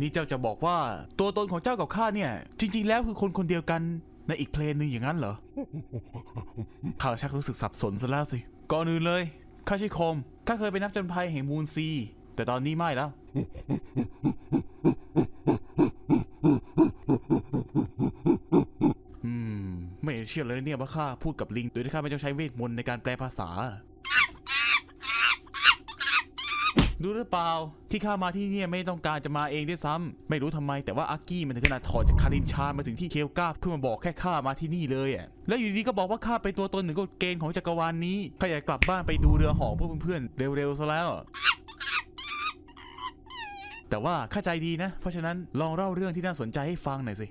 นี่เจ้าจะบอกว่าตัวตนของเจ้ากับข้าเนี่ย จริง ๆ แล้วคือคนคนเดียวกันในอีกเพลงหนึ่งอย่างนั้นเหรอ ข้าชักรู้สึกสับสนซะแล้วสิ ก่อนอื่นเลย ข้าชื่อโคมข้าเคยเป็นนักจนภัยแห่งมูนซี แต่ตอนนี้ไม่แล้ว อืม ไม่เชื่อเลยเนี่ยว่าข้าพูดกับลิง โดยที่ข้าไม่ต้องใช้เวทมนต์ในการแปลภาษา รู้หรือเปล่าที่ข้ามาที่นี่ไม่ต้องการจะมาเองด้วยซ้ำไม่รู้ทำไมแต่ว่าอากี้มันถึงขนาดถอดจากคาริมชานมาถึงที่เคลกาเพื่อมาบอกแค่ข้ามาที่นี่เลยอะแล้วอยู่ดีๆก็บอกว่าข้าเป็นตัวตนหนึ่งกฎเกณฑ์ของจักรวาลนี้ข้าอยากกลับบ้านไปดูเรือหอพวกเพื่อนๆเร็วๆซะแล้วแต่ว่าเข้าใจดีนะ เพราะฉะนั้นลองเล่าเรื่องที่น่าสนใจให้ฟังหน่อยสิ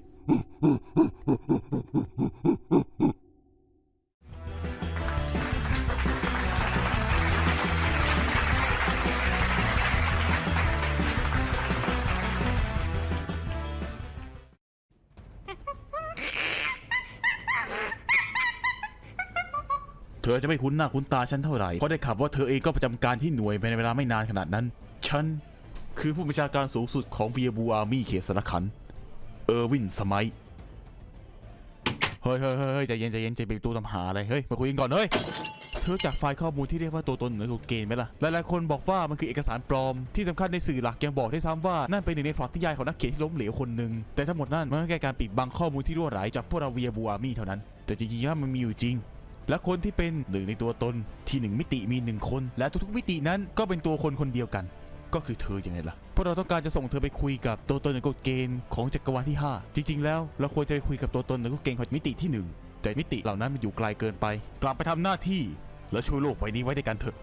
อจะไม่คุ้นหน้าคุ้นตาฉันเท่าไหร่เพราะได้ข่าวว่าเธอเองก็ประจำการที่หน่วยไปในเวลาไม่นานขนาดนั้น ฉัน คือผู้บัญชาการสูงสุดของ weeaboo army เขตสารขัณฑ์ เออร์วินสมิธ เฮ้ยเฮ้ยเฮ้ยใจเย็นใจเย็นใจเย็นตัวตำหาอะไร เฮ้ย มาคุยกันก่อน เฮ้ยเธอจากไฟล์ข้อมูลที่เรียกว่าตัวตนเหนือกฎเกณฑ์ไหมล่ะ หลายๆคนบอกว่ามันคือเอกสารปลอม ที่สำคัญในสื่อหลักยังบอกได้ซ้ำว่า นั่นเป็นหนึ่งในพล็อตที่ยายของนักเขียนที่ล้มเหลวคนหนึ่ง แต่ทั้งหมดนั่นมันก็แค่การปิดบังข้อมูลที่รั่วไหลจากพวกเรา weeaboo army เท่านั้น แต่จริงๆแล้วมันมีอยู่จริง และคนที่เป็นหนึ่งในตัวตนที่หนึ่งมิติมีหนึ่งคน และทุกๆมิตินั้นก็เป็นตัวคนคนเดียวกัน ก็คือเธอยังไงล่ะเพราะเราต้องการจะส่งเธอไปคุยกับตัวตนในกฎเกณฑ์ของจักรวาลที่ 5 จริง ๆ แล้วเราควรจะไปคุยกับตัวตนในกฎเกณฑ์ของมิติที่ 1 แต่มิติเหล่านั้นมันอยู่ไกลเกินไป กลับไปทำหน้าที่ แล้วช่วยโลกใบนี้ไว้ด้วยกันเถอะ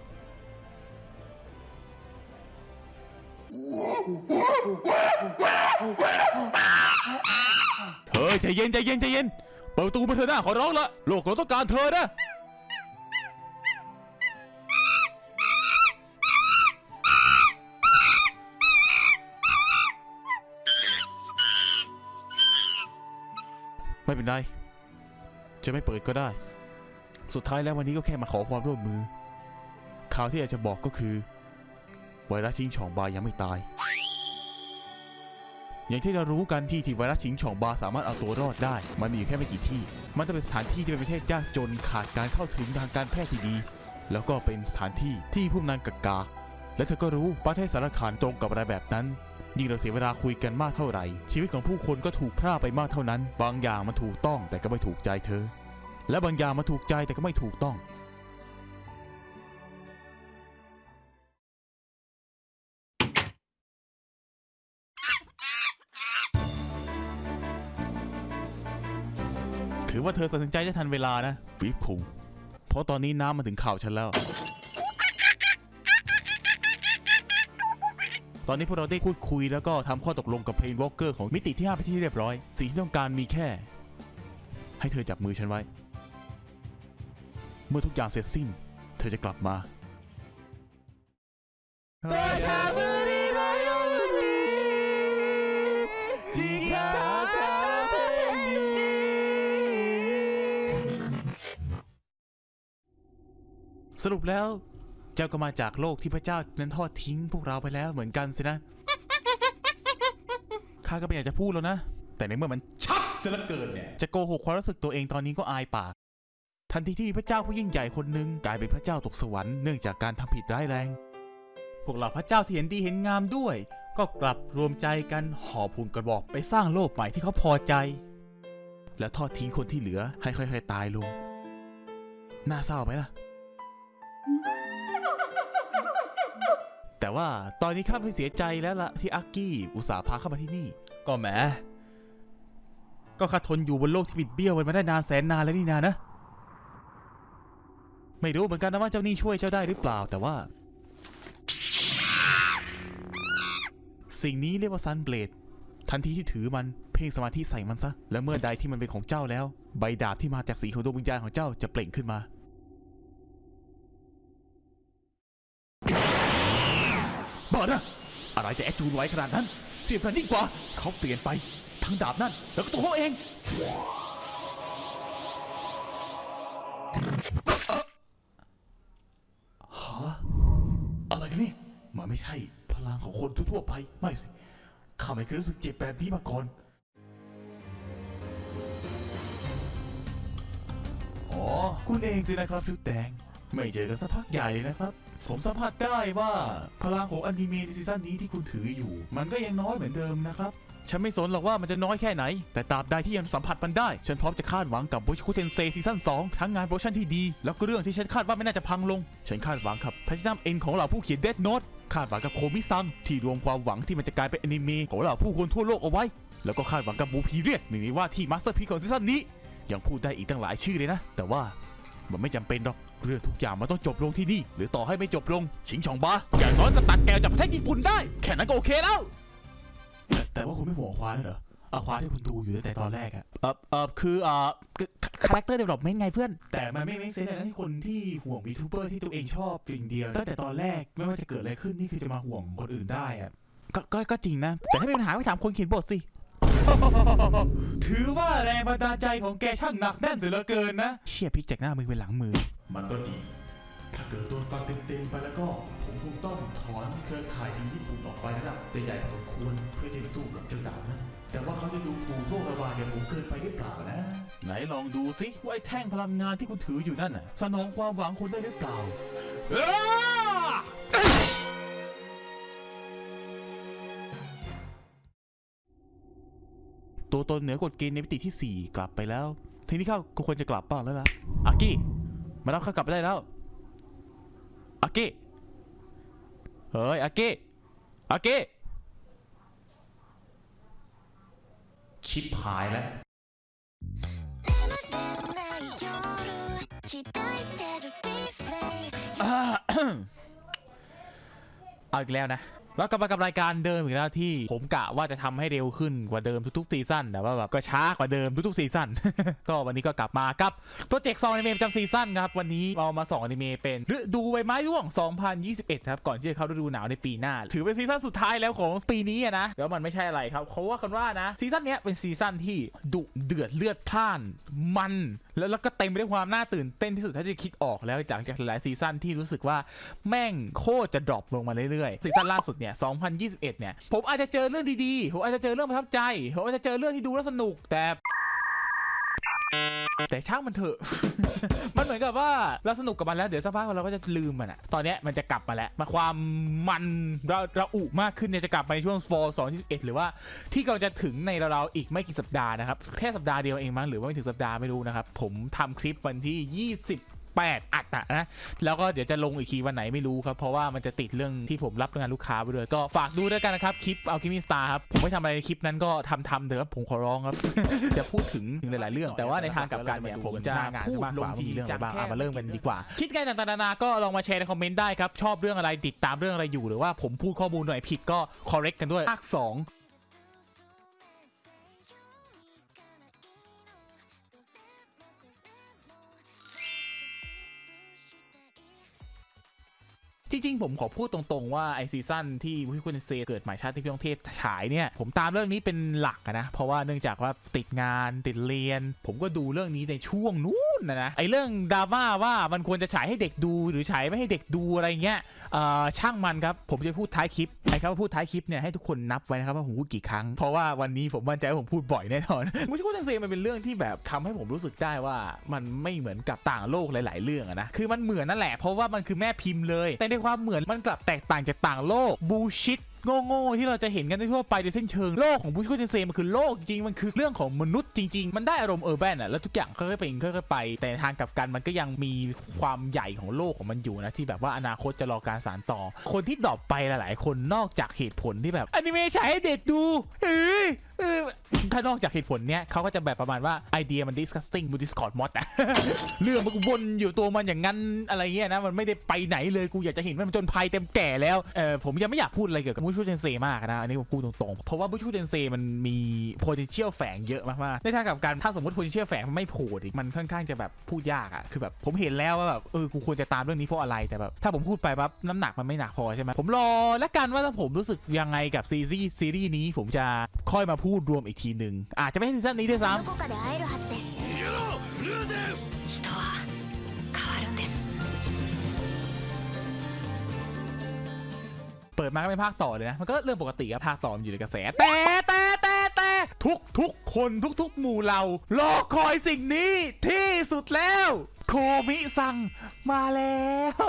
เฮ้ยใจเย็นใจเย็นใจเย็น เปิดประตูมาเถอะนะขอร้องละโลกเราต้องการเธอนะไม่เป็นไร จะไม่เปิดก็ได้ สุดท้ายแล้ววันนี้ก็แค่มาขอความร่วมมือ ข่าวที่อยากจะบอกก็คือ ไวรัสชิงช่องบายยังไม่ตาย อย่างที่เรารู้กันที่ที่ไวรัสชิงช่องบาสามารถเอาตัวรอดได้ มันมีอยู่แค่ไม่กี่ที่ มันจะเป็นสถานที่ที่เป็นประเทศยากจนขาดการเข้าถึงทางการแพทย์ที่ดี แล้วก็เป็นสถานที่ที่ผู้นำกากาและเธอก็รู้ประเทศสารคามตรงกับอะไรแบบนั้นยิ่งเราเสียเวลาคุยกันมากเท่าไหร่ ชีวิตของผู้คนก็ถูกพร่าไปมากเท่านั้น บางอย่างมันถูกต้องแต่ก็ไม่ถูกใจเธอ และบางอย่างมันถูกใจแต่ก็ไม่ถูกต้อง ว่าเธอตัดสินใจได้ทันเวลานะวิปคุงเพราะตอนนี้น้ำมาถึงข่าวฉันแล้ว ตอนนี้พวกเราได้พูดคุยแล้วก็ทำข้อตกลงกับเพลนวอลเกอร์ของมิติที่5ไปที่เรียบร้อย สิ่งที่ต้องการมีแค่ ให้เธอจับมือฉันไว้ เมื่อทุกอย่างเสร็จสิ้น เธอจะกลับมา สรุปแล้ว เจ้าก็มาจากโลกที่พระเจ้านั้นทอดทิ้งพวกเราไปแล้วเหมือนกันสินะ ข้าก็ไม่อยากจะพูดแล้วนะ แต่ในเมื่อมันชัดเสียเหลือเกินเนี่ย จะโกหกความรู้สึกตัวเองตอนนี้ก็อายปาก ทันทีที่พระเจ้าผู้ยิ่งใหญ่คนหนึ่งกลายเป็นพระเจ้าตกสวรรค์เนื่องจากการทำผิดร้ายแรง พวกเราพระเจ้าที่เห็นดีเห็นงามด้วย ก็กลับรวมใจกันห่อพุงกระบอกไปสร้างโลกใหม่ที่เขาพอใจ และทอดทิ้งคนที่เหลือให้ค่อยๆตายลงน่าเศร้าไหมล่ะ แต่ว่าตอนนี้ข้าไม่เสียใจแล้วล่ะที่อากี้อุตส่าห์พาเข้ามาที่นี่ ก็แหม ก็ข้าทนอยู่บนโลกที่บิดเบี้ยวมันมาได้นานแสนนานแล้วนี่นานะ ไม่รู้เหมือนกันนะว่าเจ้านี่ช่วยเจ้าได้หรือเปล่าแต่ว่า สิ่งนี้เรียกว่าซันเบลดทันทีที่ถือมันเพ่งสมาธิใส่มันซะ และเมื่อใดที่มันเป็นของเจ้าแล้ว ใบดาบที่มาจากสีของดวงวิญญาณของเจ้าจะเปล่งขึ้นมา บ้านะอะไรจะแอดจูนไว้ขนาดนั้น เสียบกันยิ่งกว่า เขาเปลี่ยนไปทั้งดาบนั่นแล้วก็ตัวเขาเองฮะอะไรกันนี่มันไม่ใช่พลังของคนทั่วๆไป ไม่สิข้าไม่เคยรู้สึกเจ็บแบบนี้มาก่อนอ๋อคุณเองสินะครับชุดแดง ไม่เจอกันสักพักใหญ่นะครับ ผมสัมผัสได้ว่าพลังของอนิเมะในซีซั่นนี้ที่คุณถืออยู่ มันก็ยังน้อยเหมือนเดิมนะครับ ฉันไม่สนหรอกว่ามันจะน้อยแค่ไหน แต่ตราบใดที่ยังสัมผัสมันได้ ฉันพร้อมจะคาดหวังกับมุโชคุเทนเซซีซั่น2ทั้งงาน production ที่ดี แล้วก็เรื่องที่ฉันคาดว่าไม่น่าจะพังลง ฉันคาดหวังกับ Platinum End ของเหล่าผู้เขียนเด n โน e คาดหวังกับโคมิซังที่รวมความหวังที่มันจะกลายเป็นอนิเมะของเหล่าผู้คนทั่วโลกเอาไว้ แล้วก็คาดหวังกับ Blue Period หนึ่งในว่าที่ masterpiece ของซีซั่นนี้ ยังพูดได้อีกตั้งหลายชื่อเลยนะ แต่ว่ามันไม่จำเป็นหรอก เรื่องทุกอย่างมันต้องจบลงที่นี่ หรือต่อให้ไม่จบลง ชิงชองบาอย่างน้อยก็ตัดแกวจากประเทศญี่ปุ่นได้ แค่นั้นก็โอเคแล้ว แต่แต่ว่าคุณไม่ห่วงควานเหรอเอาควานที่คุณดูอยู่ตั้งแต่ตอนแรกอะเออเออคือเออ character development ไงเพื่อน แต่มันไม่ไม่ sense เลยนะที่คนที่ห่วง VTuber ที่ตัวเองชอบสิ่งเดียว ตั้งแต่ตอนแรกไม่ว่าจะเกิดอะไรขึ้นนี่คือจะมาห่วงคนอื่นได้อะก็ก็ก็จริงนะ แต่ถ้ามีปัญหาไปถามคนเขียนบทสิ ถือว่าแรงบันดาลใจของแกช่างหนักแน่นเสียเหลือเกินนะ เชี่ยพลิกจากหน้ามือไปหลังมือ มันก็จริง ถ้าเกิดโดนฟันเต็มๆไปแล้วก็ ผมคงต้องถอนเครือข่ายทีมญี่ปุ่นออกไปนะครับใหญ่พอสมควรเพื่อจะสู้กับเจ้าดาบนั้น แต่ว่าเขาจะดูถูกโรคระบาดอย่างผมเกินไปหรือเปล่านะ ไหนลองดูสิว่าไอ้แท่งพลังงานที่คุณถืออยู่นั่นน่ะสนองความหวังคุณได้หรือเปล่าตัวตนเหนือกฎเกณฑ์ในมิติที่ 4 กลับไปแล้ว ทีนี้ข้าก็ควรจะกลับบ้างแล้วล่ะอากิ มารับเขากลับไปได้แล้วอากิเฮ้ยอากิอากิชิปหายแล้วเอาอีกแล้วนะ แล้วกลับมากับรายการเดิมอีกแล้วที่ผมกะว่าจะทำให้เร็วขึ้นกว่าเดิมทุกๆซีซั่นแต่ว่าแบบก็ช้ากว่าเดิมทุกๆซีซั่นก็วันนี้ก็กลับมากับโปรเจกต์ส่องอนิเมะประจำซีซั่นครับ วันนี้เรามาส่องอนิเมะเป็นฤดูใบไม้ร่วง 2021 ครับ ก่อนที่จะเข้าฤดูหนาวในปีหน้า ถือเป็นซีซั่นสุดท้ายแล้วของปีนี้อะนะแล้วมันไม่ใช่อะไรครับเขาว่ากันว่านะซีซั่นนี้เป็นซีซั่นที่ดุเดือดเลือดพล่านมัน แล้วแล้วก็เต็มไปด้วยความน่าตื่นเต้นที่สุดเท่าที่จะคิดออกแล้วจากจากหลายซีซั่นที่รู้สึกว่าแม่งโคตรจะ drop ลงมาเรื่อยๆซีซั่นล่าสุดเนี่ย 2021 เนี่ย ผมอาจจะเจอเรื่องดีๆ ผมอาจจะเจอเรื่องประทับใจ ผมอาจจะเจอเรื่องที่ดูแล้วสนุกแต่ แต่ช่างมันเถอะ มันเหมือนกับว่าเราสนุกกับมันแล้วเดี๋ยวสักพักเราก็จะลืมมันอะตอนนี้มันจะกลับมาแล้ว มาความมันเราเราอุมากขึ้นเนี่ยจะกลับไปในช่วง fall 2021 หรือว่าที่กำลังจะถึงในเราๆอีกไม่กี่สัปดาห์นะครับ แค่สัปดาห์เดียวเองมั้งหรือว่าไม่ถึงสัปดาห์ไม่รู้นะครับ ผมทำคลิปวันที่ 20 8 อัดนะ แล้วก็เดี๋ยวจะลงอีกทีวันไหนไม่รู้ครับ เพราะว่ามันจะติดเรื่องที่ผมรับงานลูกค้าไปด้วยก็ฝากดูด้วยกันนะครับ คลิปเอาคลิปมิสตาครับ ผมไม่ทำอะไรคลิปนั้นก็ทำทำเถอะผมขอร้องครับ จะพูดถึงถึงหลาย ๆ เรื่อง แต่ว่าในทางกับการเนี่ยผมจะงานจะมากกว่ามีเรื่องบ้างมาเริ่มกันดีกว่า คิดไงต่างๆนานาก็ลองมาแชร์ในคอมเมนต์ได้ครับชอบเรื่องอะไรติดตามเรื่องอะไรอยู่หรือว่าผมพูดข้อมูลหน่อยผิดก็ correct กันด้วยภาค2 จริงๆ ผมขอพูดตรงๆว่าไอซีซั่นที่ Mushoku Tensei เกิดชาตินี้พี่ต้องเทพฉายเนี่ยผมตามเรื่องนี้เป็นหลักนะ เพราะว่าเนื่องจากว่าติดงานติดเรียน ผมก็ดูเรื่องนี้ในช่วงนู้นนะนะไอเรื่องดราม่าว่ามันควรจะฉายให้เด็กดูหรือฉายไม่ให้เด็กดูอะไรเงี้ย ช่างมันครับ ผมจะพูดท้ายคลิปไอ้ครับพูดท้ายคลิปเนี่ยให้ทุกคนนับไว้นะครับว่าผมพูดกี่ครั้ง เพราะว่าวันนี้ผมมั่นใจว่าผมพูดบ่อยแน่นอน Mushoku Tensei มันเป็นเรื่องที่แบบทำให้ผมรู้สึกได้ว่ามันไม่เหมือนกับต่างโลกหลาย ๆ เรื่องอะนะคือมันเหมือนนั่นแหละเพราะว่ามันคือแม่พิมพ์เลย แต่ในความเหมือนมันกลับแตกต่างจากต่างโลก bullshit โง่ๆที่เราจะเห็นกันทั่วไปโดยสิ้นเชิงโลกของ Mushoku Tensei มันคือโลกจริงมันคือเรื่องของมนุษย์จริง ๆ มันได้อารมณ์ urban อะแล้วทุกอย่างค่อยๆเป็นค่อยๆไป แต่ทางกลับกันมันก็ยังมีความใหญ่ของโลกของมันอยู่นะที่แบบว่าอนาคตจะรอการสานต่อ คนที่ drop ไปหลายๆ คนนอกจากเหตุผลที่แบบอนิเมะฉายให้เด็กดูเอ้ยถ้านอกจากเหตุผลเนี้ยเขาก็จะแบบประมาณว่าไอเดียมัน disgusting บน Discord mod อะเรื่องมันกวนอยู่ตัวมันอย่างนั้นอะไรเงี้ยนะมันไม่ได้ไปไหนเลยกูอยากจะเห็นมันจนภัยเต็มแก่แล้วเออผมยังไม่อยากพูดอะไรเกี่ยวกับบูชูเทนเซมากนะ อันนี้ผมพูดตรงๆ เพราะว่าบูชูเทนเซมันมี potential แฝงเยอะมากๆ ในทางกับการถ้าสมมติ potential แฝงมันไม่โผล่มันค่อนข้างจะแบบพูดยากอะคือแบบผมเห็นแล้วว่าแบบเออกูควรจะตามเรื่องนี้เพราะอะไรแต่แบบถ้าผมพูดไปปั๊บน้ำหนักมันไม่หนักพอใช่ไหมผมรอแล้วกันว่าถ้าผมรู้สึกยังไงกับซีรีส์ซีรีส์นี้ผมจะค่อยมาพูดรวมอีกทีหนึ่งอาจจะไม่ใช่ซีซั่นนี้ด้วยซ้ำ เปิดมาก็เป็นภาคต่อเลยนะ มันก็เรื่องปกติครับภาคต่อมันอยู่ในกระแส แต่แต่แต่แต่ทุกทุกคนทุกทุกหมู่เรารอคอยสิ่งนี้ที่สุดแล้ว โคมิซัง มาแล้ว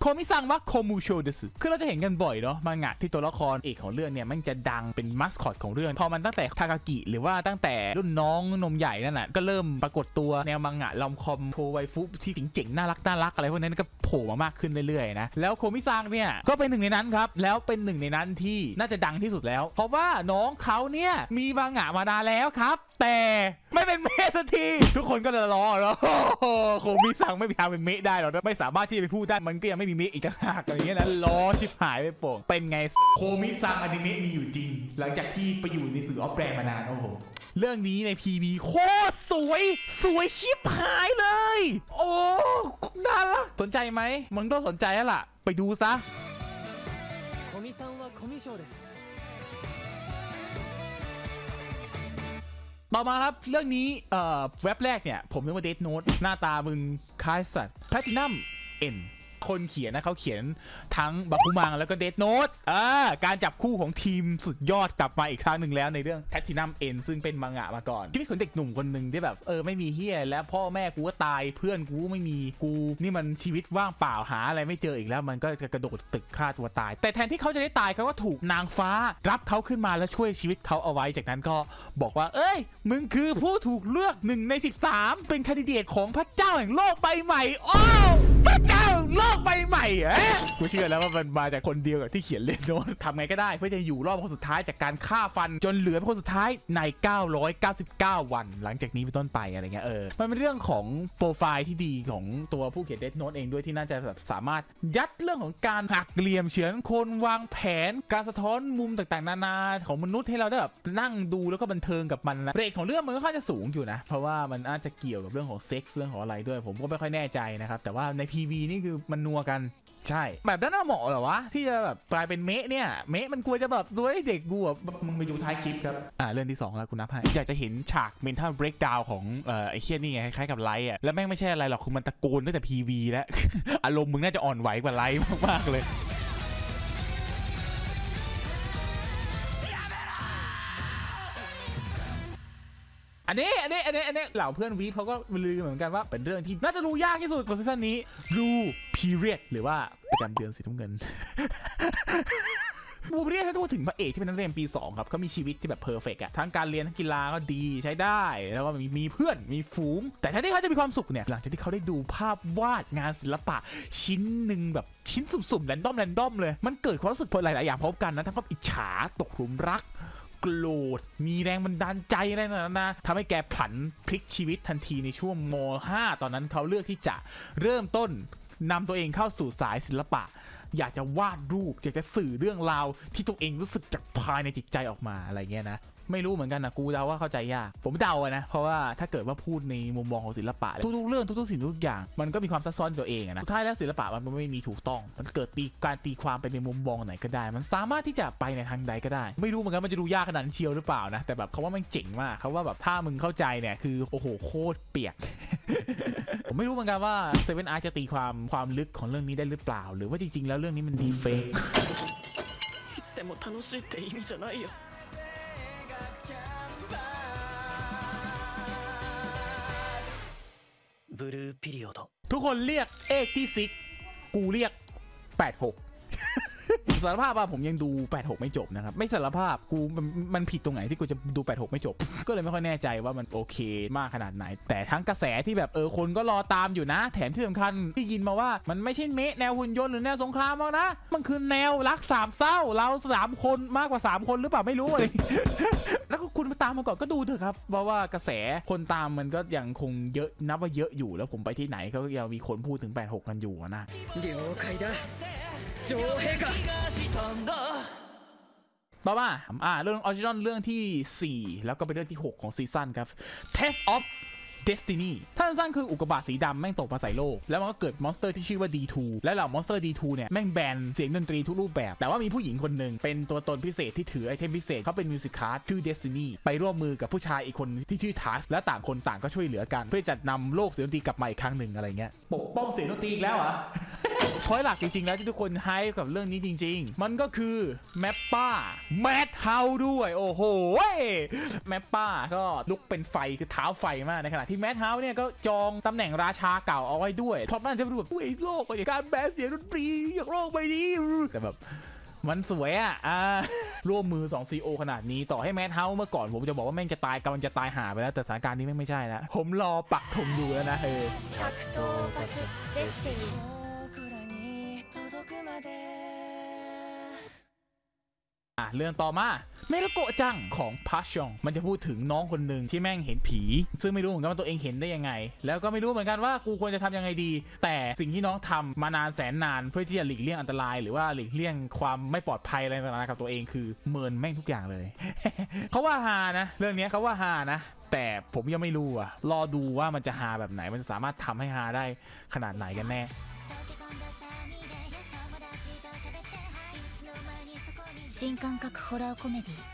Komi-san wa, Komyushou desu คือเราจะเห็นกันบ่อยเนาะมังงะที่ตัวละครเอกของเรื่องเนี่ยมันจะดังเป็นมัสคอตของเรื่อง พอมันตั้งแต่ทากากิหรือว่าตั้งแต่รุ่นน้องนมใหญ่นั่นน่ะก็เริ่มปรากฏตัวแนวมังงะ rom-com โท waifu ที่เจ๋งๆน่ารักน่ารักอะไรพวกนั้นก็โผล่มามากขึ้นเรื่อยๆนะแล้วโคมิซังเนี่ยก็เป็นหนึ่งในนั้นครับแล้วเป็นหนึ่งในนั้นที่น่าจะดังที่สุดแล้ว เพราะว่าน้องเขาเนี่ยมีมังงะมานานแล้วครับ แต่ไม่เป็นเมสักทีทุกคนก็จะรอแล้วโคมิซังไม่มีทางเป็นเมะได้หรอกไม่สามารถที่จะไปพูดได้มันก็ยังไม่มีเมะอีกต่างหากอะไรเงี้ยนะล้อชิบหายไปโป่งเป็นไงโคมิซังอนิเมะมีอยู่จริง หลังจากที่ไปอยู่ในสื่อออฟแปลงมานานโอ้ผมเรื่องนี้ในพีบีโคตรสวย สวยชิบหายเลย โอ้น่ารักสนใจไหมมึงต้องสนใจล่ะ ไปดูซะต่อมาครับ เรื่องนี้เอ่อเว็บแรกเนี่ย ผมนึกว่าเดทโน้ตหน้าตามึง คลายสัตว์แพทินัมเอ็น คนเขียนนะเขาเขียนทั้งบัคุมังแล้วก็เด n โน t อ่าการจับคู่ของทีมสุดยอดกลับมาอีกครั้งหนึ่งแล้วในเรื่องแพทินัมเอ็นซึ่งเป็นมังงะมาก่อนชีวิตของเด็กหนุ่มคนหนึ่งที่แบบเออไม่มีเฮียแล้วพ่อแม่กูก็ตายเพื่อนกูไม่มีกู นี่มันชีวิตว่างเปล่าหาอะไรไม่เจออีกแล้ว มันก็จะกระโดดตึกฆ่าตัวตาย แต่แทนที่เขาจะได้ตายเขาก็ถูกนางฟ้า รับเขาขึ้นมาแล้วช่วยชีวิตเขาเอาไว้จากนั้นก็บอกว่า เอ้ย มึงคือผู้ถูกเลือกหนึ่งใน 13 เป็นคนดิเดตของพระเจ้าแห่งโลกใบใหม่โอ้พระเจ้าโลกใบใหม่อะกูเชื่อแล้วว่ามันมาจากคนเดียวกับที่เขียนเล่นโน้ตทำไงก็ได้เพื่อจะอยู่รอดเป็นคนสุดท้ายจากการฆ่าฟันจนเหลือเป็นคนสุดท้ายใน 999 วัน หลังจากนี้เป็นต้นไปอะไรเงี้ยเออมันเป็นเรื่องของโปรไฟล์ที่ดีของตัวผู้เขียนเดนโนตเองด้วยที่น่าจะแบบสามารถยัดเรื่องของการหักเหลี่ยมเฉือนคนวางแผนการสะท้อนมุมต่างๆ นานาของมนุษย์ให้เราได้แบบนั่งดูแล้วก็บันเทิงกับมันนะ rate ของเรื่องมันก็ค่อนข้างจะสูงอยู่นะ เพราะว่ามันอาจจะเกี่ยวกับเรื่องของเซ็กส์เรื่องของอะไรด้วย ผมก็ไม่ค่อยแน่ใจนะครับแต่ว่าใน PV นี่คือมันนัวกันใช่ แบบนั้นน่าเหมาะเหรอวะ ที่จะแบบกลายเป็นเมะเนี่ย เมะมันควรจะแบบด้วยเด็กกูอะมึงไปดูท้ายคลิปครับ อ่าเรื่องที่ 2 แล้วคุณนับให้ อยากจะเห็นฉาก mental breakdown ของเอ่อไอ้เคียนี่ไง คล้ายๆกับไลท์อะ แล้วแม่งไม่ใช่อะไรหรอกคือมันตะโกนตั้งแต่ PV แล้ว อารมณ์มึงน่าจะอ่อนไหวกว่าไลท์มากๆเลย อันนี้อันนี้อันนี้อันนี้เหล่าเพื่อน weeb เขาก็ลือเหมือนกันว่าเป็นเรื่องที่น่าจะรู้ยากที่สุดของซีซั่นนี้ Blue Period หรือว่าประจำเดือนสีน้ำเงินบูเรียถ้าพูดถึงพระเอกที่เป็นนักเรียนปี 2 ครับเขามีชีวิตที่แบบ perfect อะทั้งการเรียนทั้งกีฬาก็ดีใช้ได้ แล้วก็มีมีเพื่อนมีฝูง แต่แทนที่เขาจะมีความสุขเนี่ย หลังจากที่เขาได้ดูภาพวาดงานศิลปะ ชิ้นหนึ่งแบบชิ้นสุ่มๆแรนดอมแรนดอมเลย มันเกิดความรู้สึกหลายๆอย่างพร้อมกันนะทั้งความอิจฉาตกหลุมรัก โกรธ มีแรงบันดาลใจอะไรนั่นนะทำให้แกผันพลิกชีวิตทันทีในช่วงม .5 ตอนนั้นเขาเลือกที่จะเริ่มต้นนำตัวเองเข้าสู่สายศิลปะ อยากจะวาดรูป อยากจะสื่อเรื่องราวที่ตัวเองรู้สึกจากภายในจิตใจออกมาอะไรเงี้ยนะ ไม่รู้เหมือนกันนะกูเดาว่าเข้าใจยาก ผมเดาอะนะ เพราะว่าถ้าเกิดว่าพูดในมุมมองของศิลปะ ทุกๆเรื่องทุกๆสิ่งทุกอย่าง มันก็มีความซับซ้อนตัวเองอะนะสุดท้ายแล้วศิลปะมันไม่มีถูกต้อง มันเกิดตีการตีความไปในมุมมองไหนก็ได้ มันสามารถที่จะไปในทางใดก็ได้ ไม่รู้เหมือนกันมันจะดูยากขนาดนั้นเชียวหรือเปล่านะ แต่แบบเขาว่ามันเจ๋งมากเขาว่าแบบถ้ามึงเข้าใจเนี่ยคือโอ้โหโคตรเปียก ผมไม่รู้เหมือนกันว่าเซเว่นอาร์จะตีความความลึกของเรื่องนี้ได้หรือเปล่า หรือว่าจริงๆแล้วเรื่องนี้มันดีเฟก いつでも楽しいって意味じゃないよ บลูพิริโอดทุกคนเรียกเอกที่ซิก กูเรียก 86 สารภาพว่าผมยังดู 86 ไม่จบนะครับ ไม่สารภาพกูมันผิดตรงไหนที่กูจะดู 86 ไม่จบ ก็เลยไม่ค่อยแน่ใจว่ามันโอเคมากขนาดไหน แต่ทั้งกระแสที่แบบเออคนก็รอตามอยู่นะ แถมที่สำคัญที่ยินมาว่ามันไม่ใช่เมะแนวหุ่นยนต์หรือแนวสงครามหรอกนะ มันคือแนวรักสามเศร้า เราสามคนมากกว่า 3 คนหรือเปล่าไม่รู้เลยแล้วก็คุณมาตามมาก่อนก็ดูเถอะครับเพราะว่ากระแสคนตามมันก็ยังคงเยอะนับว่าเยอะอยู่แล้วผมไปที่ไหนก็ยังมีคนพูดถึง 86 กันอยู่นะเดี๋ยวใครได้โจเฮกะต่อมาอ่าเรื่อง original เรื่องที่ 4 แล้วก็เป็นเรื่องที่ 6 ของซีซั่นครับ Takt Op. Destiny ท่านสั้นคืออุกกาบาตสีดำแม่งตกมาใส่โลก แล้วมันก็เกิด monster ที่ชื่อว่า D2 และเหล่า monster D2 เนี่ย แม่งแบนเสียงดนตรีทุกรูปแบบ แต่ว่ามีผู้หญิงคนหนึ่งเป็นตัวตนพิเศษที่ถือ item พิเศษเขาเป็น Musicart ชื่อ Destiny ไปร่วมมือกับผู้ชายอีกคนที่ชื่อ Takt และต่างคนต่างก็ช่วยเหลือกัน เพื่อจะนำโลกเสียงดนตรีกลับมาอีกครั้งหนึ่งอะไรเงี้ยปกป้องเสียงดนตรีอีกแล้วเหรอ พอยหลักจริงๆ แล้วที่ทุกคน hype กับเรื่องนี้จริง ๆ มันก็คือ MAPPA Madhouse ด้วยโอ้โห MAPPA ก็ลุกเป็นไฟคือเท้าไฟมากในขณะที่ Madhouse เนี่ยก็จองตำแหน่งราชาเก่าเอาไว้ด้วยเพราะมันจะเป็นแบบเฮ้ยโลกไปการแบนเสียงดนตรีอย่างโลกไปนี้แต่แบบมันสวยอะอ่าร่วมมือ2 CEO ขนาดนี้ต่อให้ Madhouse เมื่อก่อนผมจะบอกว่าแม่งจะตายกำลังจะตายหาไปแล้ว แต่สถานการณ์นี้แม่งไม่ใช่แล้วผมรอปักธงดูแล้วนะเออ อะเรื่องต่อมาเมรุโกะจังของพาชองมันจะพูดถึงน้องคนหนึ่งที่แม่งเห็นผี ซึ่งไม่รู้เหมือนกันว่าตัวเองเห็นได้ยังไง แล้วก็ไม่รู้เหมือนกันว่ากูควรจะทำยังไงดี แต่สิ่งที่น้องทำมานานแสนนานเพื่อที่จะหลีกเลี่ยงอันตราย หรือว่าหลีกเลี่ยงความไม่ปลอดภัยอะไรต่างๆกับตัวเองคือเมินแม่งทุกอย่างเลยเขาว่าฮานะ เรื่องเนี้ยเขาว่าฮานะแต่ผมยังไม่รู้อะรอดูว่ามันจะฮาแบบไหน มันสามารถทำให้ฮาได้ขนาดไหนกันแน่ 新感覚ホラーコメディ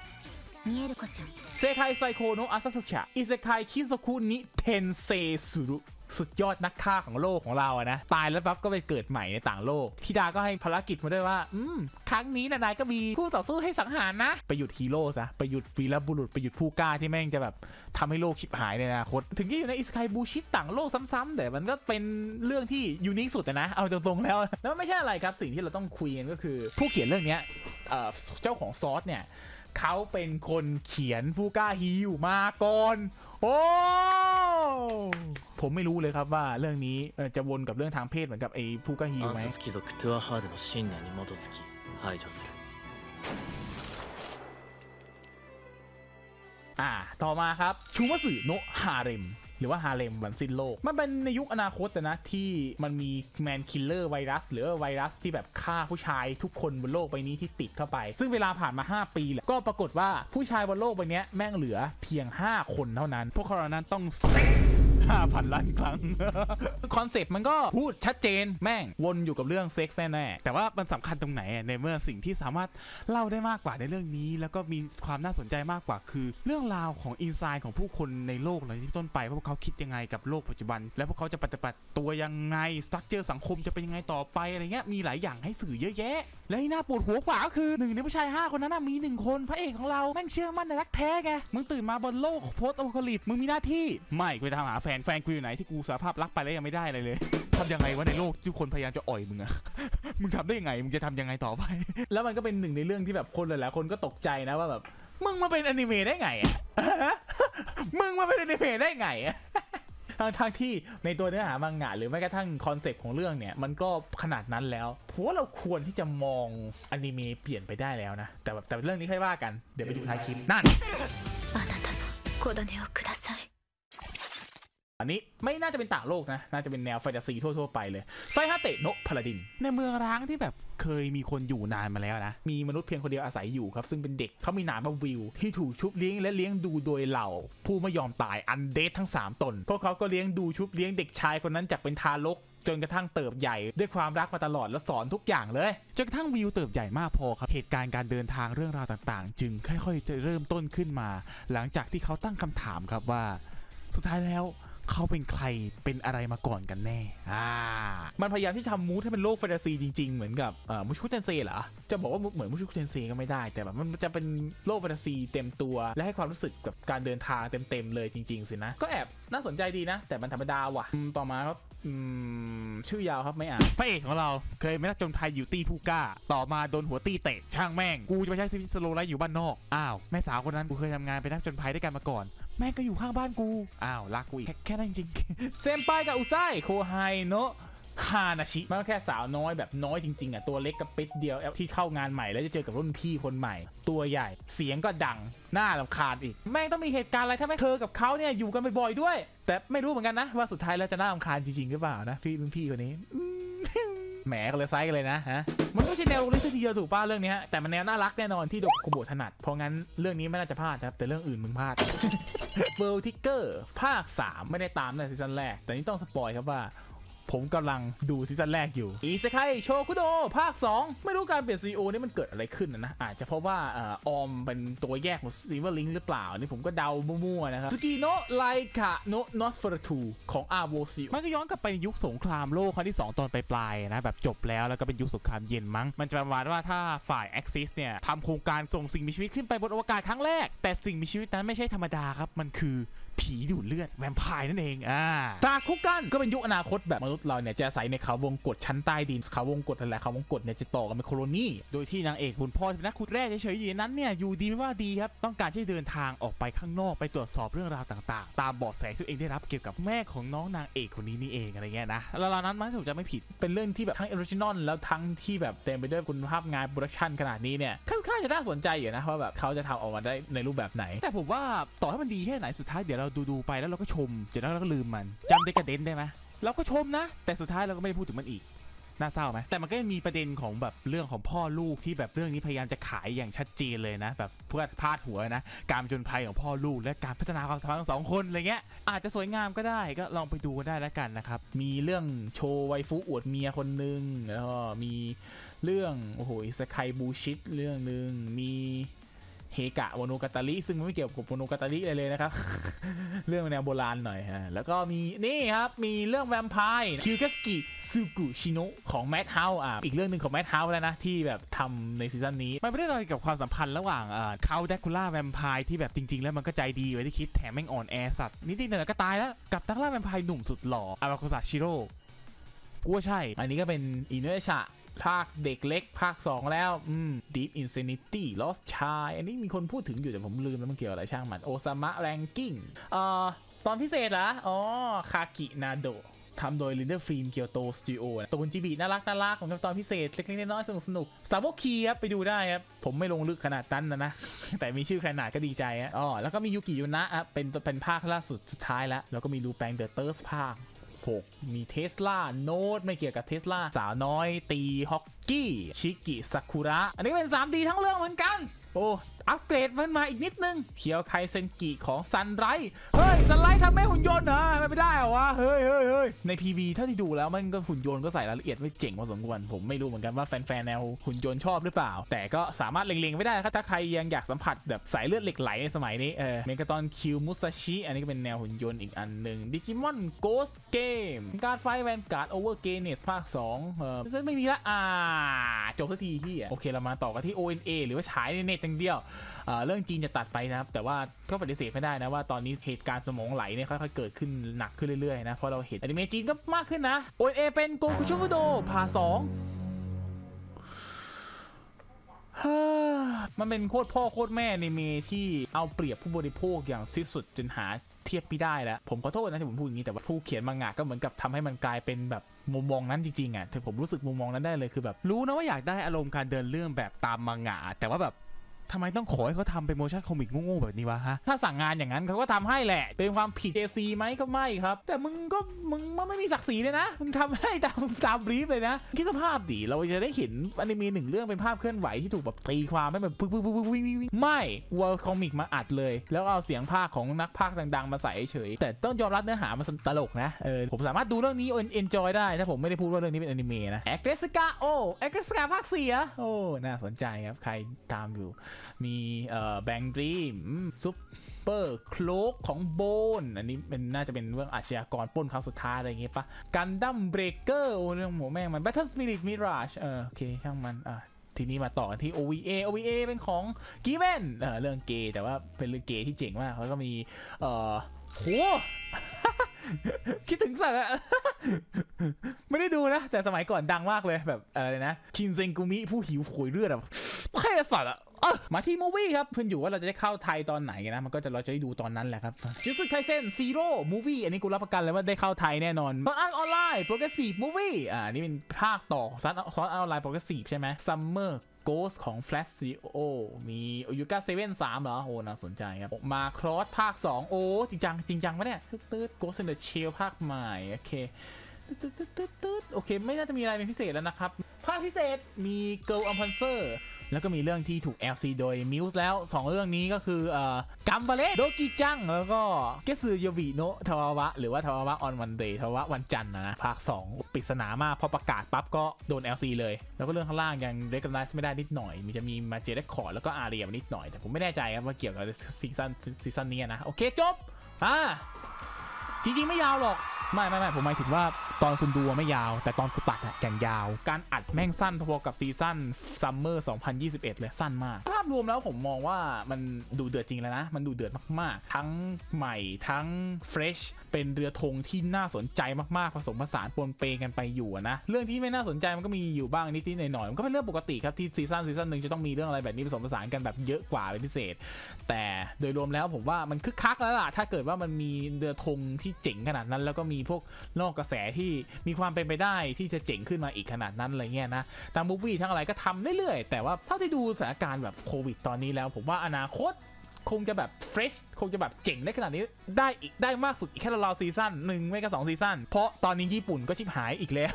見える子ちゃん เซคายไซโคโนะอาซาสุชะอิเซคายคิโซคุนิเทนเซสุรุสุดยอดนักฆ่าของโลกของเราอะนะ ตายแล้วปั๊บก็ไปเกิดใหม่ในต่างโลกทิดาก็ให้ภารกิจมาด้วยว่า อืม ครั้งนี้นะนายก็มีคู่ต่อสู้ให้สังหารนะ ไปหยุดฮีโร่ซะ ไปหยุดวีรบุรุษ ไปหยุดผู้กล้าที่แม่งจะแบบทำให้โลกชิบหายในอนาคต ถึงจะอยู่ในอิสคายบูชิตต่างโลกซ้ำๆแต่มันก็เป็นเรื่องที่ยูนิคสุดอะนะ เอาตรงๆแล้ว แล้วมันไม่ใช่อะไรครับ สิ่งที่เราต้องคุยกันก็คือ ผู้เขียนเรื่องเนี้ย เจ้าของซอสเนี่ยเขาเป็นคนเขียนฟูก้าฮิวมาก่อน โอ้ผมไม่รู้เลยครับว่าเรื่องนี้จะวนกับเรื่องทางเพศเหมือนกับไอ้ฟูก้าฮิวไหมอ่า ต่อมาครับ Shuumatsu no Harem หรือว่าฮาเร็มวันสิ้นโลก มันเป็นในยุคอนาคตนะที่มันมี man-killer virus หรือไวรัสที่แบบฆ่าผู้ชายทุกคนบนโลกใบนี้ที่ติดเข้าไป ซึ่งเวลาผ่านมา 5 ปีแหละก็ปรากฏว่าผู้ชายบนโลกใบนี้แม่งเหลือเพียง 5 คนเท่านั้น พวกเขาเหล่านั้นต้อง ห้าพันล้านครั้ง concept มันก็พูดชัดเจนแม่งวนอยู่กับเรื่องเซ็กซ์แน่แต่ว่ามันสำคัญตรงไหนอะในเมื่อสิ่งที่สามารถเล่าได้มากกว่าในเรื่องนี้ แล้วก็มีความน่าสนใจมากกว่าคือ เรื่องราวของ inside ของผู้คนในโลกเลยที่ต้นไปว่าพวกเขาคิดยังไงกับโลกปัจจุบัน และพวกเขาจะปฏิบัติตัวยังไง structure สังคมจะเป็นยังไงต่อไปอะไรเงี้ยมีหลายอย่างให้สื่อเยอะแยะ และที่น่าปวดหัวกว่าก็คือหนึ่งในผู้ชาย 5 คนนั้นนะมีหนึ่งคนพระเอกของเราแม่งเชื่อมั่นในรักแท้ไงมึงตื่นมาบนโลก post-apocalypse มึงมีหน้าที่ไม่กูจะทำหาแฟนแฟนกูอยู่ไหนที่กูสารภาพรักไปแล้วยังไม่ได้อะไรเลยทำยังไงวะในโลกที่คนพยายามจะอ่อยมึงอะมึงทำได้ยังไงมึงจะทำยังไงต่อไป แล้วมันก็เป็นหนึ่งในเรื่องที่แบบคนหลายๆคนก็ตกใจนะว่าแบบมึงมาเป็นอนิเมะได้ไงอะมึงมาเป็นอนิเมะได้ไงอะทั้งทางๆที่ในตัวเนื้อหามังงะหรือแม้กระทั่งคอนเซปต์ของเรื่องเนี่ยมันก็ขนาดนั้นแล้วผมว่าเราควรที่จะมองอนิเมะเปลี่ยนไปได้แล้วนะ แต่แบบแต่เรื่องนี้ค่อยว่ากัน เดี๋ยวไปดูท้ายคลิปนั่น อันนี้ไม่น่าจะเป็นต่างโลกนะ น่าจะเป็นแนวแฟนตาซีทั่ว ๆ ไปเลย ไซฮาเตะโนะพาลาดิน ในเมืองร้างที่แบบเคยมีคนอยู่นานมาแล้วนะ มีมนุษย์เพียงคนเดียวอาศัยอยู่ครับ ซึ่งเป็นเด็กเขามีนามว่าวิว ที่ถูกชุบเลี้ยงและเลี้ยงดูโดยเหล่า ผู้ไม่ยอมตายอันเดททั้ง 3 ตน พวกเขาก็เลี้ยงดูชุบเลี้ยงเด็กชายคนนั้นจากเป็นทารกจนกระทั่งเติบใหญ่ด้วยความรักมาตลอดและสอนทุกอย่างเลย จนกระทั่งวิวเติบใหญ่มากพอครับ เหตุการณ์การเดินทางเรื่องราวต่างๆ จึงค่อยๆ จะเริ่มต้นขึ้นมา หลังจากที่เขาตั้งคำถามครับว่า สุดท้ายแล้ว เขาเป็นใครเป็นอะไรมาก่อนกันแน่อ่ามันพยายามที่จะทำ mood ให้เป็นโลกแฟนตาซีจริงๆ เหมือนกับเอ่อ Mushoku Tensei เหรอ จะบอกว่าเหมือน Mushoku Tensei ก็ไม่ได้ แต่แบบมันจะเป็นโลกแฟนตาซีเต็มตัว และให้ความรู้สึกกับการเดินทางเต็มๆเลยจริงๆสินะ ก็แอบน่าสนใจดีนะ แต่มันธรรมดาว่ะอืมต่อมาครับอืมชื่อยาวครับไม่อ่านพระเอกของเราเคยเป็นนักผจญภัยอยู่ตี้ผู้กล้า ต่อมาโดนหัวตี้เตะช่างแม่ง กูจะไปใช้ชีวิต slow life อยู่บ้านนอก อ้าว แม่สาวคนนั้นกูเคยทำงานเป็นนักผจญภัยด้วยกันมาก่อน แม่งก็อยู่ข้างบ้านกู อ้าวรักกูอีกแค่แค่นั้นจริงเซมไปกับอุไซโคไฮโนะฮานาชิมันก็แค่สาวน้อยแบบน้อยจริงๆอะตัวเล็กกับปิดเดียวที่เข้างานใหม่แล้วจะเจอกับรุ่นพี่คนใหม่ ตัวใหญ่เสียงก็ดังหน้าลำคาญอีก แม่งต้องมีเหตุการณ์อะไรถ้าไม่เธอกับเขาเนี่ยอยู่กันบ่อยๆด้วย แต่ไม่รู้เหมือนกันนะว่าสุดท้ายแล้วจะน่ารำคาญจริงๆหรือเปล่านะพี่รุ่นพี่คนนี้อืม แหมกันเลยไซส์กันเลยนะฮะมันไม่ใช่แนวลิซทีเดียวถูกป้าเรื่องนี้ยแต่มันแนวน่ารักแน่นอนที่โดกคุโบถนัด เพราะงั้นเรื่องนี้ไม่น่าจะพลาดครับแต่เรื่องอื่นมึงพลาด World Trigger ภาค 3 ไม่ได้ตามในซีซั่นแรก แต่นี่ต้อง spoil ครับว่า ผผมกำลังดูซีซั่นแรกอยู่ อิเซไคโชคุโด ภาค 2 ไม่รู้การเปลี่ยนซีโอนี่มันเกิดอะไรขึ้นนะนะอาจจะเพราะว่าเออ OLM เป็นตัวแยกของ Silver Link หรือเปล่า นี่ผมก็เดามั่วๆนะครับสกีโนไลคาโนนอสเฟอร์ทูของอาโวซิมันก็ย้อนกลับไปในยุคสงครามโลกครั้งที่ 2 ตอนปลายๆนะ แบบจบแล้วแล้วก็เป็นยุคสงครามเย็นมั้ง มันจะประมาณว่าถ้าฝ่าย Axis เนี่ยทำโครงการส่งสิ่งมีชีวิตขึ้นไปบนอวกาศครั้งแรก แต่สิ่งมีชีวิตนั้นไม่ใช่ธรรมดาครับมันคือผีดูดเลือดแวมไพร์นั่นเองอ่าซากุกันก็เป็นยุคอนาคตแบบมนุษย์เราเนี่ยจะอาศัยในเขาวงกฏชั้นใต้ดินเขาวงกฏอะไรเขาวงกฏเนี่ยจะต่อกันเป็น colony โดยที่นางเอกคุณพ่อเป็นนักขุดแร่เฉยๆอยู่ในนั้นเนี่ยอยู่ดีไม่ว่าดีครับต้องการที่เดินทางออกไปข้างนอกไปตรวจสอบเรื่องราวต่างๆ ตามเบาะแสที่ตัวเองได้รับเกี่ยวกับแม่ของน้องนางเอกคนนี้นี่เองอะไรเงี้ยนะแล้วราวนั้นมันถูกจะไม่ผิดเป็นเรื่องที่แบบทั้ง original แล้วทั้งที่แบบเต็มไปด้วยคุณภาพงาน production ขนาดนี้เนี่ยค่อนข้างจะน่าสนใจอยู่นะว่าแบบเขาจะทำออกมาได้ในรูปแบบไหน แต่ผมว่าต่อให้มันดีแค่ไหนสุดท้ายเดี๋ยวเราดูๆไปแล้วเราก็ชมเดี๋ยวแล้วเราก็ลืมมันจำเดกเดนได้ไหม เราก็ชมนะ แต่สุดท้ายเราก็ไม่พูดถึงมันอีกน่าเศร้าไหมแต่มันก็ยังมีประเด็นของแบบเรื่องของพ่อลูกที่แบบเรื่องนี้พยายามจะขายอย่างชัดเจนเลยนะ แบบเพื่อพาดหัวนะ การจญภัยของพ่อลูกและการพัฒนาความสัมพันธ์ของสองคนอะไรเงี้ยอาจจะสวยงามก็ได้ก็ลองไปดูกันได้แล้วกันนะครับ มีเรื่องโชว์ไวฟุอวดเมียคนหนึ่งแล้วก็มีเรื่องโอ้โหสกายบูชิตเรื่องหนึ่งมี เฮกะโมโนกาตาริซึ่งไม่เกี่ยวกับโมโนกาตาริอะไรเลยนะครับ เรื่องแนวโบราณหน่อยฮะแล้วก็มีนี่ครับ มีเรื่องแวมไพร์คิวกัสกิซูกุชิโนะของ Madhouse อะอีกเรื่องหนึ่งของ Madhouse แล้วนะ ที่แบบทำในซีซั่นนี้ มันไม่ได้อะไรกับความสัมพันธ์ระหว่างเอ่อเคานต์แดร็กคูลาแวมไพร์ที่แบบจริง ๆ แล้วมันก็ใจดีกว่าที่คิดแถมแม่งอ่อนแอสัตว์นิดๆหน่อยๆก็ตายแล้วกับนักล่าแวมไพร์หนุ่มสุดหล่ออาราโคซาชิโร่กูว่าใช่ อันนี้ก็เป็นอินเนอร์ชะ ภาคเด็กเล็ก ภาค 2 แล้ว อืม Deep Insanity Lost Child อันนี้มีคนพูดถึงอยู่แต่ผมลืมแล้วมันเกี่ยวอะไรช่างมัน โอซามะแรงกิ้งเอ่อ ตอนพิเศษเหรอ อ๋อ คากินาโดทำโดยลินเดอร์ฟิล์มเกียวโตสตูดิโอตูนจีบีน่ารักน่ารักของตอนพิเศษ เล็กๆน้อยๆสนุกสนุกสาวกคีครับ ไปดูได้ครับ ผมไม่ลงลึกขนาดนั้นนะนะ แต่มีชื่อขนาดก็ดีใจอ๋อแล้วก็มียูกิยุนะครับเป็นเป็นภาคล่าสุดสุดท้ายแล้ว แล้วก็มีลูแปงเดอะเติร์สภาค 6 มี Tesla Note ไม่เกี่ยวกับเทสลาสาวน้อยตีฮอกกี้ชิกิซากุระ อันนี้เป็น 3D ทั้งเรื่องเหมือนกัน โอ้อัปเกรดมันมาอีกนิดนึงเคียวไคเซนกิของ Sunrise เฮ้ย Sunrise ทำแม่หุ่นยนต์เหรอไม่ได้เหรอวะเฮ้ยเฮ้ยเฮ้ยใน PV เท่าที่ดูแล้วมันก็หุ่นยนต์ก็ใส่รายละเอียดไว้เจ๋งพอสมควรผมไม่รู้เหมือนกันว่าแฟนๆแนวหุ่นยนต์ชอบหรือเปล่า แต่ก็สามารถเล็งๆไว้ได้ครับถ้าใครยังอยากสัมผัสแบบสายเลือดเหล็กไหลในสมัยนี้เออเมกาตอนคิวมุซาชิอันนี้ก็เป็นแนวหุ่นยนต์อีกอันหนึ่งดิจิมอนโกสเกมี Cardfight Vanguard Overdress ภาค2เออไม่มีละอ่าจบสักทีพี่โอเคเรามาต่อกันที่ ONA หรือว่าฉายในเน็ตอย่างเดียวเรื่องจีนจะตัดไปนะครับ แต่ว่าก็ปฏิเสธไม่ได้นะว่าตอนนี้เหตุการณ์สมองไหลเนี่ยค่อยๆเกิดขึ้นหนักขึ้นเรื่อยๆนะเพราะเราเห็นอนิเมะจีนก็มากขึ้นนะโอเอเป็นโกคุชูฟุโดพาสองมันเป็นโคตรพ่อโคตรแม่อนิเมะที่เอาเปรียบผู้บริโภคอย่างสิ้นสุดจนหาเทียบไม่ได้แล้ว ผมขอโทษนะที่ผมพูดอย่างนี้ แต่ว่าผู้เขียนมังงะก็เหมือนกับทำให้มันกลายเป็นแบบมุมมองนั้นจริงๆอะถึงผมรู้สึกมุมมองนั้นได้เลยคือแบบ รู้นะว่าอยากได้อารมณ์การเดินเรื่องแบบตามมังงะแต่ว่าแบบ ทำไมต้องขอให้เขาทำเป็น motion comic โง่ๆแบบนี้วะฮะ ถ้าสั่งงานอย่างนั้นเขาก็ทำให้แหละ เป็นความผิด JC ไหมก็ไม่ครับ แต่มึงก็มึงมันไม่มีศักดิ์ศรีเลยนะ มึงทำให้ตามตาม brief เลยนะ คิดสภาพดิเราจะได้เห็นอนิเมะหนึ่งเรื่องเป็นภาพเคลื่อนไหวที่ถูกแบบตีความไม่แบบปึ๊กปึ๊กปึ๊กปึ๊กวิ่งวิ่งวิ่งไม่วัว comic มาอัดเลย แล้วเอาเสียงพากย์ของนักพากย์ดังๆ มาใส่เฉย แต่ต้องยอมรับเนื้อหามันตลกนะ เออ ผมสามารถดูเรื่องนี้ enjoy ได้ ถ้าผมไม่ได้พูดว่าเรื่องนี้เป็นอนิเมะนะแอคเกสกาโอแอคเกสกาภาคสี่อะโอ้ น่าสนใจครับ ใครตามอยู่มี BanG Dream Super Crooks ของโบน อันนี้เป็นน่าจะเป็นเรื่องอาชญากรปล้นครั้งสุดท้ายอะไรอย่างเงี้ยปะ Gundam Breaker โอ้เรื่องหมูแม่งมัน Battle Spirit Mirage เออโอเคช่างมันอะทีนี้มาต่อกันที่ OVA OVA เป็นของ Given เออเรื่องเกย์แต่ว่าเป็นเรื่องเกย์ที่เจ๋งมากแล้วก็มีเอ่อโหคิดถึงสัตว์อะไม่ได้ดูนะ แต่สมัยก่อนดังมากเลยแบบอะไรนะ คินเซงกุมิผู้หิวโหยเลือดอะแค่สัตว์อะ เออมาที่ movie ครับเพื่อนอยู่ว่าเราจะได้เข้าไทยตอนไหนนะ มันก็จะเราจะได้ดูตอนนั้นแหละครับยูสึไคเซน Zero movie อันนี้กูรับประกันเลยว่าได้เข้าไทยแน่นอน Sword Art Online Progressive movie อ่านี่เป็นภาคต่อ Sword Art Online Progressive ใช่ไหม Summer Ghost ของ Flat Studio มียูกาเซเว่นสามเหรอ โอ้น่าสนใจครับ Macross ภาค 2 โอ้ จริงจัง จริงจังปะเนี่ย ตืดตืด Ghost in the Shell ภาคใหม่ โอเคตืดตืดตืดตืดตืดโอเค ไม่น่าจะมีอะไรเป็นพิเศษแล้วนะครับ ภาคพิเศษมี Girls und Panzer แล้วก็มีเรื่องที่ถูก LC โดย Muse แล้ว 2 เรื่องนี้ก็คือเอ่อกัมบาเลโดกิจัง แล้วก็เกสึโยบิโนะทาวาวะ หรือว่าทาวาวะ on Monday ทาวาวะวันจันทร์นะภาค 2 ปริศนามากพอประกาศปั๊บก็โดน LC เลย แล้วก็เรื่องข้างล่างยัง recognize ไม่ได้นิดหน่อย มีจะมีมาเจเรคคอร์ดแล้วก็อาเรียนิดหน่อย แต่ผมไม่แน่ใจครับว่าเกี่ยวกับซีซั่นซีซั่นนี้นะโอเคจบอ่าจริงๆไม่ยาวหรอกไม่ไม่ไม่ผมหมายถึงว่าตอนคุณดูไม่ยาว แต่ตอนคุณตัดอะอย่างยาว การอัดแม่งสั้นพอๆกับซีซั่น summer 2021 เลยสั้นมาก ภาพรวมแล้วผมมองว่ามันดูเดือดจริงแล้วนะ มันดูเดือดมากๆ ทั้งใหม่ทั้ง fresh เป็นเรือธงที่น่าสนใจมากๆ ผสมผสานปนเปกันไปอยู่นะ เรื่องที่ไม่น่าสนใจมันก็มีอยู่บ้างนิดๆหน่อยๆมันก็เป็นเรื่องปกติครับที่ซีซั่นซีซั่นหนึ่งจะต้องมีเรื่องอะไรแบบนี้ผสมผสานกันแบบเยอะกว่าเป็นพิเศษ แต่โดยรวมแล้วผมว่ามันคึกคักแล้วล่ะถ้าเกิดว่ามันมีเรือธงที่เจ๋งขนาดนั้น แล้วก็มีพวกนอกกระแสที่มีความเป็นไปได้ที่จะเจ๋งขึ้นมาอีกขนาดนั้นอะไรเงี้ยนะตาม movie ทั้งอะไรก็ทำเรื่อยๆ แต่ว่าเท่าที่ดูสถานการณ์แบบโควิดตอนนี้แล้ว ผมว่าอนาคตคงจะแบบ fresh คงจะแบบเจ๋งได้ขนาดนี้ได้อีกได้มากสุดอีกแค่ราวซีซั่นหนึ่งไม่ก็สองซีซั่นเพราะตอนนี้ญี่ปุ่นก็ชิบหายอีกแล้ว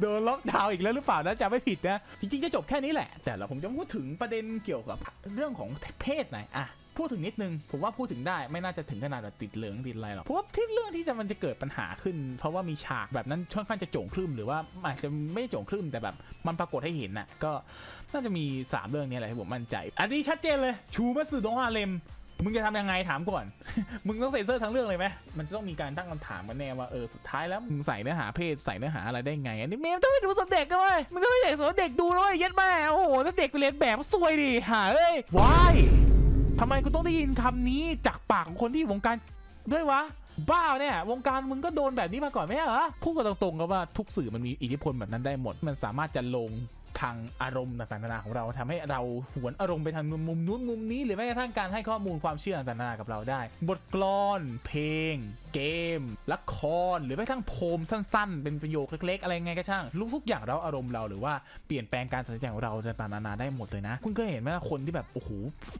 โดนล็อกดาวน์อีกแล้วหรือเปล่านะจะไม่ผิดนะ จริงๆ จะจบแค่นี้แหละ แต่เราผมจะพูดถึงประเด็นเกี่ยวกับเรื่องของเพศหน่อยอะ พูดถึงนิดนึง ผมว่าพูดถึงได้ไม่น่าจะถึงขนาดแบบติดเหลืองติดอะไรหรอกเพราะว่าที่เรื่องที่จะมันจะเกิดปัญหาขึ้น เพราะว่ามีฉากแบบนั้นค่อนข้างจะโจ่งครึ่มหรือว่าอาจจะไม่โจ่งครึ่มแต่แบบมันปรากฏให้เห็นน่ะก็น่าจะมี 3 เรื่องนี้แหละที่ผมมั่นใจ อันนี้ชัดเจนเลยชูมัตสึโดฮาเลมมึงจะทำยังไงถามก่อน มึงต้องเซ็นเซอร์ทั้งเรื่องเลยไหมมันจะต้องมีการตั้งคำถามกันแน่ว่าเออสุดท้ายแล้วมึงใส่เนื้อหาเพศใส่เนื้อหาอะไรได้ไง อันนี้เมมต้องไปดูสำเด็กกันเว้ยมึงต้องไปเด็กสำเด็กดูนะเว้ยเย็ดแม่โอ้โหถ้าเด็กไปเรียนแบบซวยดิหาเอ้ยวาย ทำไมกูต้องได้ยินคำนี้จากปากของคนที่อยู่วงการด้วยวะ บ้าเนี่ยวงการมึงก็โดนแบบนี้มาก่อนไหมเหรอพูดกันตรงๆก็ว่าทุกสื่อมันมีอิทธิพลแบบนั้นได้หมด มันสามารถจะลง ทางอารมณ์ต่างๆนานาของเราทำให้เราหวนอารมณ์ไปทางมุมนู้นมุมนี้ หรือแม้กระทั่งการให้ข้อมูลความเชื่อต่างๆนานากับเราได้ บทกลอน เพลง เกม ละคร หรือแม้กระทั่งโพมสั้น ๆ เป็นประโยคเล็ก ๆ อะไรไงก็ช่างรู้ทุกอย่างเราอารมณ์เราหรือว่าเปลี่ยนแปลงการตัดสินใจของเราต่างๆนานาได้หมดเลยนะ คุณก็เห็นไหมคนที่แบบโอ้โห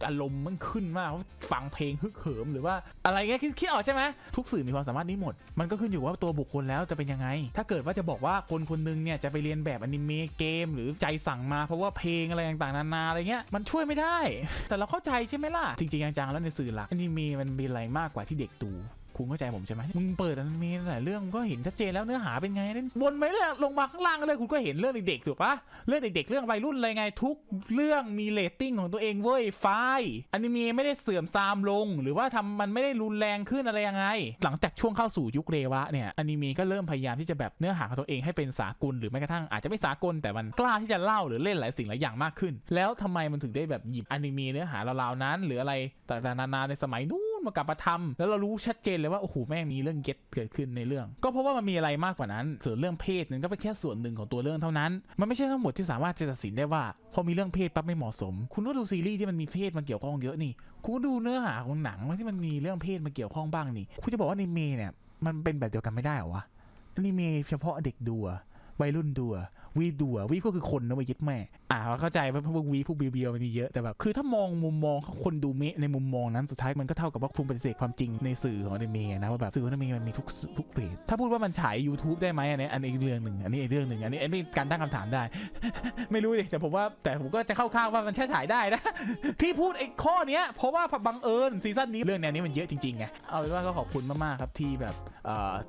อารมณ์มันขึ้นมากฟังเพลงฮึกเหิมหรือว่าอะไรเงี้ยคิดออกใช่ไหมทุกสื่อมีความสามารถนี้หมด มันก็ขึ้นอยู่ว่าตัวบุคคลแล้วจะเป็นยังไง ถ้าเกิดว่าจะบอกว่าคนคนหนึ่งเนี่ยจะไปเลียนแบบอนิเมะเกมหรือใจสั่งมาเพราะว่าเพลงอะไรต่างๆนานาอะไรเงี้ยมันช่วยไม่ได้ แต่เราเข้าใจใช่ไหมล่ะจริงๆจังๆแล้วในสื่อหลักอนิเมะมันมีอะไรมากกว่าที่เด็กดู คุณเข้าใจผมใช่ไหมมึงเปิดอนิเมะหลายเรื่องมึงก็เห็นชัดเจนแล้วเนื้อหาเป็นไงนั่นวนไปเรื่อยลงมาข้างล่างเลยคุณก็เห็นเรื่องเด็กๆถูกปะเรื่องเด็กๆเรื่องวัยรุ่นอะไรไงทุกเรื่องมีเรตติ้งของตัวเองเว้ยไฟล์อนิเมะไม่ได้เสื่อมทรามลง หรือว่าทำมันไม่ได้รุนแรงขึ้นอะไรยังไง หลังจากช่วงเข้าสู่ยุคเรวะเนี่ยอนิเมะก็เริ่มพยายามที่จะแบบเนื้อหาของตัวเองให้เป็นสากลหรือแม้กระทั่งอาจจะไม่สากลแต่มันกล้าที่จะเล่าหรือเล่นหลายสิ่งหลายอย่างมากขึ้น แล้วทำไมมันถึงได้แบบหยิบอนิเมะเนื้อหาราวๆนั้น หรืออะไรต่างๆนานาในสมัยนู้น มากลับมาทำแล้วเรารู้ชัดเจนเลยว่าโอ้โหแม่งมีเรื่องเก็ตเกิดขึ้นในเรื่อง ก็เพราะว่ามันมีอะไรมากกว่านั้นส่วนเรื่องเพศนั้นก็เป็นแค่ส่วนหนึ่งของตัวเรื่องเท่านั้น มันไม่ใช่ทั้งหมดที่สามารถจะตัดสินได้ว่า พอมีเรื่องเพศปั๊บไม่เหมาะสม คุณก็ดูซีรีส์ที่มันมีเพศมาเกี่ยวข้องเยอะนี่คุณก็ดูเนื้อหาของหนังที่มันมีเรื่องเพศมาเกี่ยวข้องบ้างนี่ คุณจะบอกว่าอนิเมเนี่ยมันเป็นแบบเดียวกันไม่ได้เหรอวะอนิเมะเฉพาะเด็กดูวัยรุ่นดูวีดูอะวีก็คือคนนะเว้ยยึดแม่ อ่าเข้าใจว่าพวกวีพวกเบียวมันมีเยอะแต่แบบคือถ้ามองมุมมองคนดูเมะในมุมมองนั้นสุดท้ายมันก็เท่ากับว่าคุณปฏิเสธความจริงในสื่อของอนิเมะนะว่าแบบสื่อของอนิเมะมันมีทุกทุกเพจถ้าพูดว่ามันฉาย YouTube ได้ไหมอันนี้อันนี้เรื่องหนึ่งอันนี้อีกเรื่องหนึ่งอันนี้อันนี้การตั้งคำถามได้ ไม่รู้ดิแต่ผมว่าแต่ผมก็จะเข้าข้างว่ามันแค่ฉายได้นะ ที่พูดไอ้ข้อเนี้ยเพราะว่าบังเอิญซีซั่นนี้เรื่องแนวนี้มันเยอะจริงๆไงเอาเป็นว่าก็ขอบคุณมากๆครับที่แบบ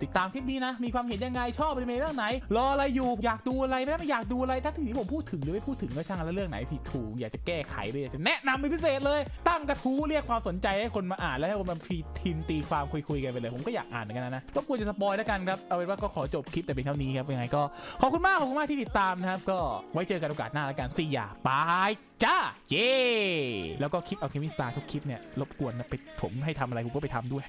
ติดตามคลิปนี้นะ มีความเห็นยังไงชอบอนิเมะเรื่องไหน รออะไรอยู่อยากดูอะไรไม่อยากดูอะไรถ้าถึงที่ผมพูดถึงหรือไม่พูดถึงก็ช่างแล้วเรื่องไหนผิดถูกอยากจะแก้ไขหรือจะแนะนำเป็นพิเศษเลย ตั้งกระทู้เรียกความสนใจให้คนมาอ่านแล้วให้คนมาพีทีมตีความคุยๆกันไปเลย ผมก็อยากอ่านเหมือนกันนะรบกวนจะ spoil แล้วกันครับเอาเป็นว่าก็ขอจบคลิปแต่เพียงเท่านี้ครับยังไงก็ขอบคุณมากขอบคุณมากที่ติดตามนะครับก็ไว้เจอกันโอกาสหน้าแล้วกันสี่อย่าบายจ้าเย่แล้วก็คลิปเอาเคมีสตาร์ทุกคลิปเนี่ยรบกวนนะไปผมให้ทำอะไรผมก็ไปทำด้วย